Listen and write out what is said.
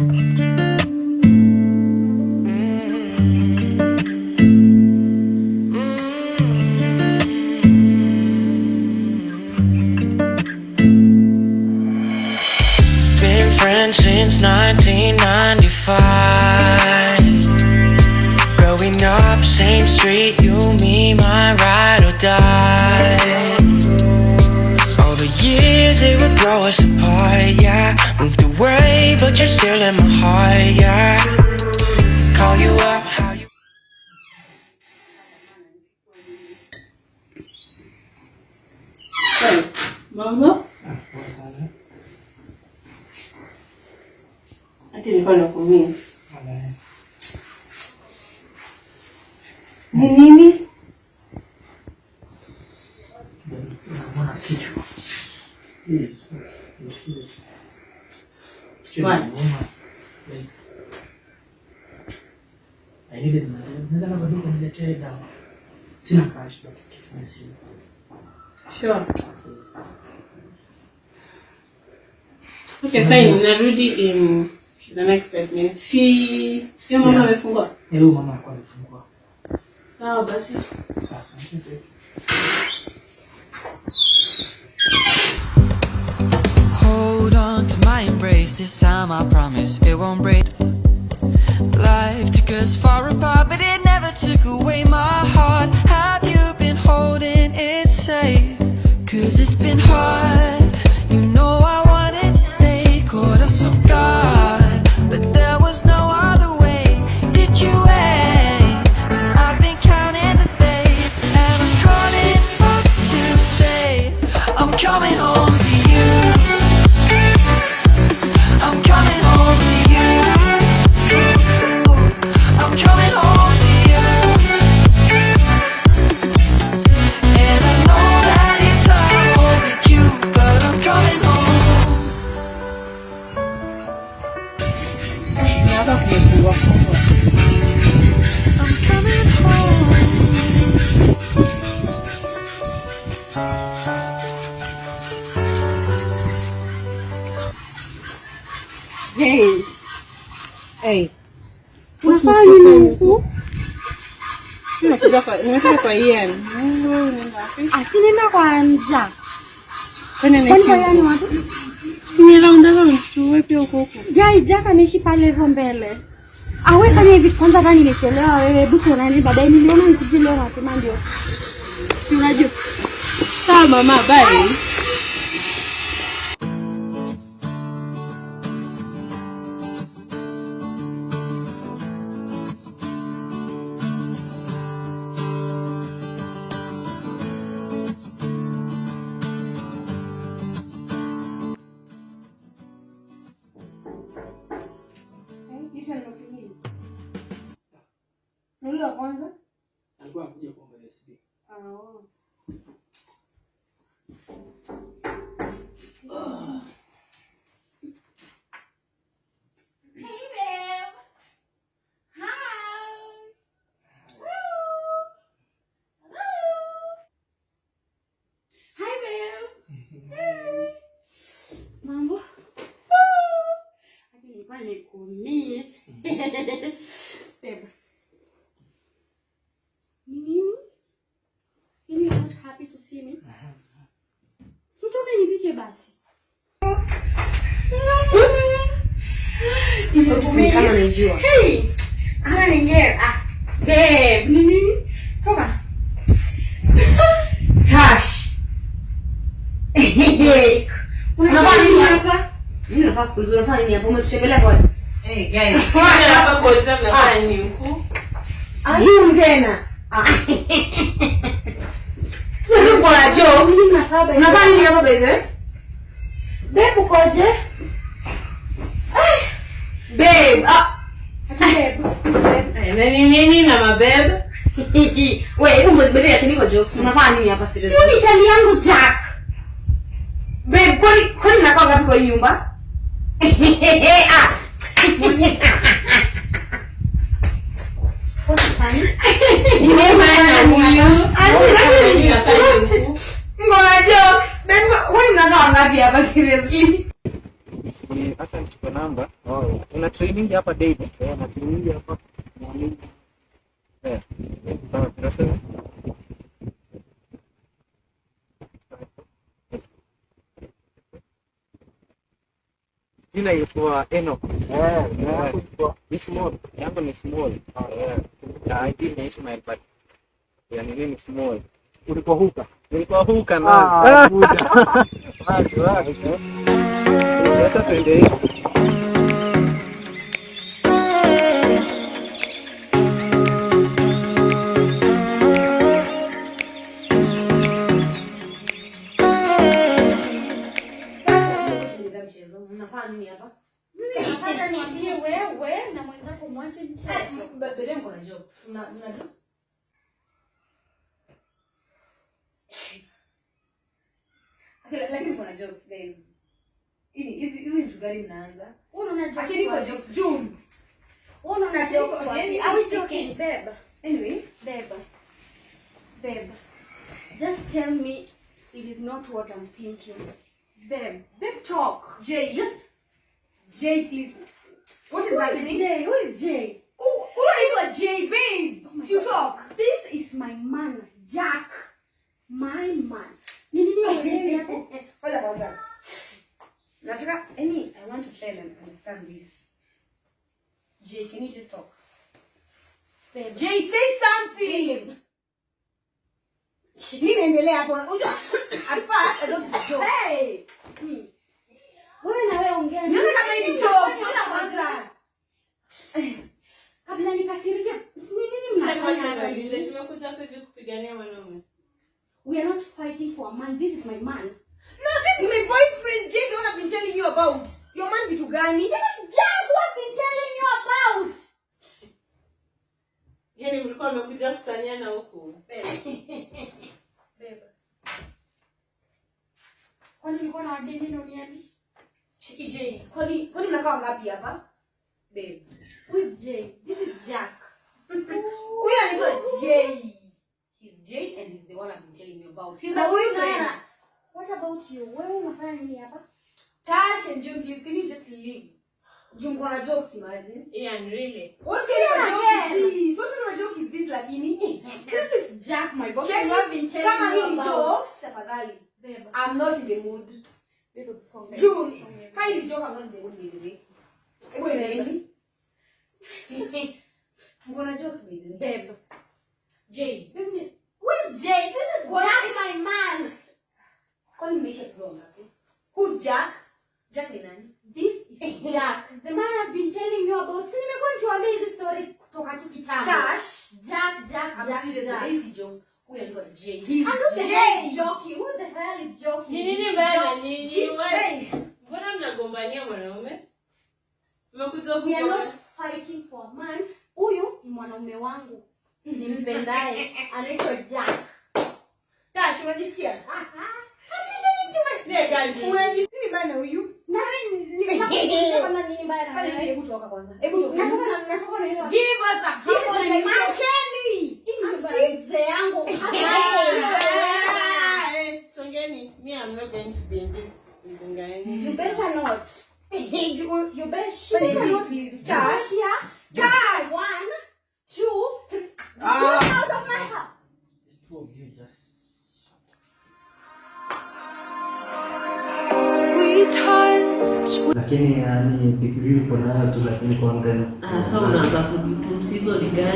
Been friends since 1995. Growing up, same street, you, me, my ride or die. They would grow us apart, yeah. Moved away, but you're still in my heart, yeah. Call you up, how you. Mambo? Ati nilikuwa nakumia. Ni Yes. What? Like, I needed my- naweza labda duka niletee dawa. Sina cash, but simu. Sure. Okay, fine. Narudi in the next five minutes. Si hiyo mama Yeah. amefungua. Eh, huyu mama alikuwa amefungua. Sawa basi. Sasa, ndio. This time I promise it won't break. Life took us far apart, but it never took away my heart. Have you been holding it safe? Cause it's been hard. Hapa kumefungua fungua. I'm coming home. Hey. Hey. Unafanya nini huku? Nimekuja kwa nimekuja kwa Ian. Mungu, unaenda wapi? Asinenda kwa nja. Kwani Kwani kwa naishi yani watu? Si ni round round tu pia huko pale hivyo mbele. Awe fanya hivi kwanza ndani nimechelewa wewe buku nani baadaye niliona nikuje leo mapema ndio. Si unajua. Sawa mama, bye. Babe. Ni nini? Yaani you're not happy to see me? Si utoke nipite basi. Hizo si kama najua. Hey! Sina nyingine. Ah, babe. Ni nini? Toka. Tash. Unafanya nini hapa? Mimi nafaa kuuliza unafanya nini hapa? Umetutembelea kwa Eh, guys. Hapa kwa sababu nini huku? Ajum tena. Ah. Wewe uko na babe. Unafanya nini hapo bebe? Babe ukoje? Babe. Ah. Acha babe. Eh, nini na mabebe? Wewe hebu mbele ya chini joke. Unafanya nini hapa Sio chali yangu Jack. Babe, kwani kwani nakaa ngapi kwa hii nyumba? Ah. Hata nichukue namba. Oh, kuna training hapa daily eh na training hapa eh sawa tunasema jina ilikuwa Enoch. Ni small. Yangu ni small. Eh, na ID ni Ishmael but ya nini ni small. ulikuwa huka Nilikuwa huka na. Ah. Sasa tuende hivi. Mnafanya nini hapa Nataka niambie wewe na mwenzako mwache mchezo. Baadaye yangu na jokes. Mna mna lakini kuna jokes guys. Hizi hizi hizi vitu gani mnaanza? Wewe una jokes Acheni kwa joke June. Wewe una jokes wapi? Are we joking, Beba. Anyway, beba. Beba. Just tell me it is not what I'm thinking. Babe. Babe, talk. Jay, just Jay please. What is is happening? Jay? Who is Jay? Oh, who are you Jay, babe? Oh you God. talk. This is my man, Jack. My man. Ni nini uelewi hapo? Hold on, hold on. Nataka, any, I want to try and understand this. Jay, can you just talk? Babe. Jay, say something. Babe. Inaendelea hapo? Unajua, at first I don't joke. Hey! Hmm. Wewe na wewe ongea. Nione kama hii ni joke. Kwanza. Kabla nikasirike, nini mnafanya hapa tumekuja hapa hivi kupigania mwanaume We are not fighting for a man. This is my man. No, this is my boyfriend, Jay, the one I've been telling you about. Your man vitu gani? This is Jack who I've been telling you about. yani mlikuwa mmekuja kusanyana huku Babe. Kwani ulikuwa na wageni duniani? Chiki Jay, kwani kwani mnakaa ngapi hapa? Babe. Who is Jay? This is Jack. Huyu anaitwa Jay. He's Jay and he's the one I've been telling you about. He's my boyfriend. What about you? Wewe unafanya nini hapa? Tash and June, please, can you just leave? Jungu na jokes, imagine. yeah and really What kind of joke is this? What kind of joke is this, lakini? This is Jack, my boss. Check I have been telling Kama hii about. jokes, tafadhali. Babe, I'm not in the mood. babe, the song. June, kind joke, I'm not in the mood, by the way. Hebu endeleeni. Mko na jokes, by the way. Babe. Jay, Babe, is Jay? This is What? Jack, my man. kwani mmeisha ngapi? Who's Jack? Jack ni nani? Jack. The man I've been telling you about. Si nimekuwa nikiwaambia hizi story kutoka tu kitambo. Jack, Jack, Jack, Jack. hii si joke. Anaitwa Jay. I'm He's not the hell is joking. Who the hell is joking? ni nini mbaya na joke- nyinyi this Wewe, guy. mbona mnagombania mwanaume mmekuja We are not fighting for a man. Huyu ni mwanaume wangu. Nimpendaye. Anaitwa Jack. Tash, unajisikia? Bana huyu? Na mimi nimesema kama nini mbaya na Fanya hivi, wewe. hebu toka kwanza. Hebu toka. Natoka na natoka na ile. Give us a Give us couple my like man. Kenny. Hii ni nyumba ya mzee yangu. Hey, Songeni, me I'm not going to be in this You Songeni. better not. You- You better better not. Josh. here. Josh. Lakini yani degree uko nayo tu lakini content Ah, sasa unaanza kujutu hizo ni gani?